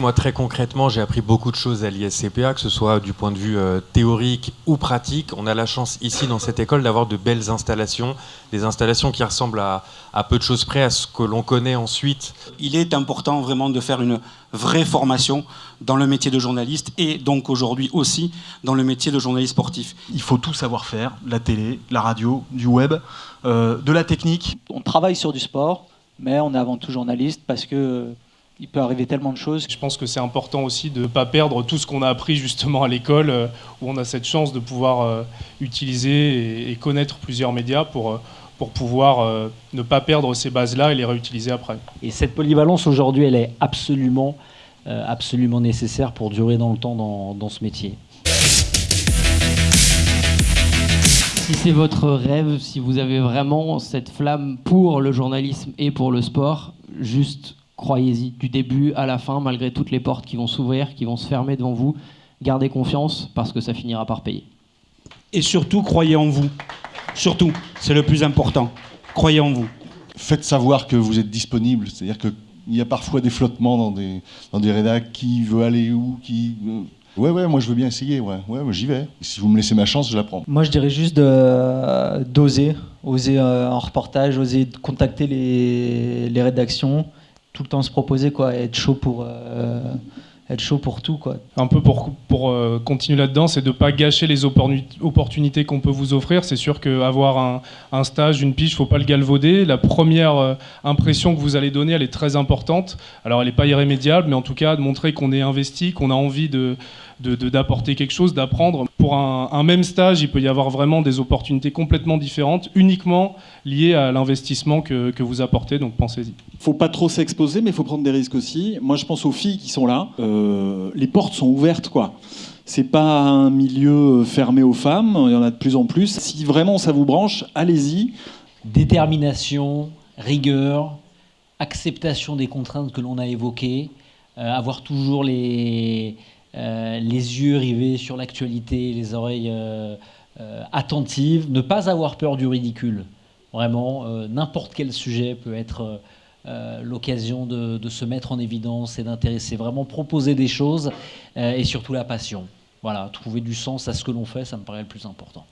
Moi, très concrètement, j'ai appris beaucoup de choses à l'ISCPA, que ce soit du point de vue euh, théorique ou pratique. On a la chance ici, dans cette école, d'avoir de belles installations, des installations qui ressemblent à, à peu de choses près à ce que l'on connaît ensuite. Il est important vraiment de faire une vraie formation dans le métier de journaliste et donc aujourd'hui aussi dans le métier de journaliste sportif. Il faut tout savoir faire, la télé, la radio, du web, euh, de la technique. On travaille sur du sport, mais on est avant tout journaliste parce que il peut arriver tellement de choses. Je pense que c'est important aussi de ne pas perdre tout ce qu'on a appris justement à l'école, euh, où on a cette chance de pouvoir euh, utiliser et, connaître plusieurs médias pour, euh, pour pouvoir ne pas perdre ces bases-là et les réutiliser après. Et cette polyvalence aujourd'hui, elle est absolument, absolument nécessaire pour durer dans le temps dans, dans ce métier. Si c'est votre rêve, si vous avez vraiment cette flamme pour le journalisme et pour le sport, juste croyez-y du début à la fin, malgré toutes les portes qui vont s'ouvrir, qui vont se fermer devant vous. Gardez confiance parce que ça finira par payer. Et surtout, croyez en vous. Surtout, c'est le plus important. Croyez en vous. Faites savoir que vous êtes disponible. C'est-à-dire qu'il y a parfois des flottements dans des, dans des rédacs. Qui veut aller où qui... Ouais, ouais, moi je veux bien essayer. Ouais, ouais j'y vais. Et si vous me laissez ma chance, je la prends. Moi, je dirais juste d'oser. Oser euh, en reportage, oser contacter les, les rédactions tout le temps se proposer quoi, être chaud pour euh, être chaud pour tout quoi. Un peu pour pour euh, continuer là-dedans, c'est de pas gâcher les opportunités qu'on peut vous offrir. C'est sûr qu'avoir un, un stage, une piche, faut pas le galvauder. La première euh, impression que vous allez donner, elle est très importante. Alors elle n'est pas irrémédiable, mais en tout cas de montrer qu'on est investi, qu'on a envie de d'apporter quelque chose, d'apprendre. Pour un, un, même stage, il peut y avoir vraiment des opportunités complètement différentes, uniquement liées à l'investissement que, que, vous apportez, donc pensez-y. faut pas trop s'exposer, mais il faut prendre des risques aussi. Moi, je pense aux filles qui sont là. Euh, les portes sont ouvertes, quoi. C'est pas un milieu fermé aux femmes, il y en a de plus en plus. Si vraiment ça vous branche, allez-y. Détermination, rigueur, acceptation des contraintes que l'on a évoquées, euh, avoir toujours les euh, les yeux rivés sur l'actualité, les oreilles euh, euh, attentives, ne pas avoir peur du ridicule. Vraiment, n'importe quel sujet peut être l'occasion de, se mettre en évidence et d'intéresser. Vraiment proposer des choses et surtout la passion. Voilà, trouver du sens à ce que l'on fait, ça me paraît le plus important.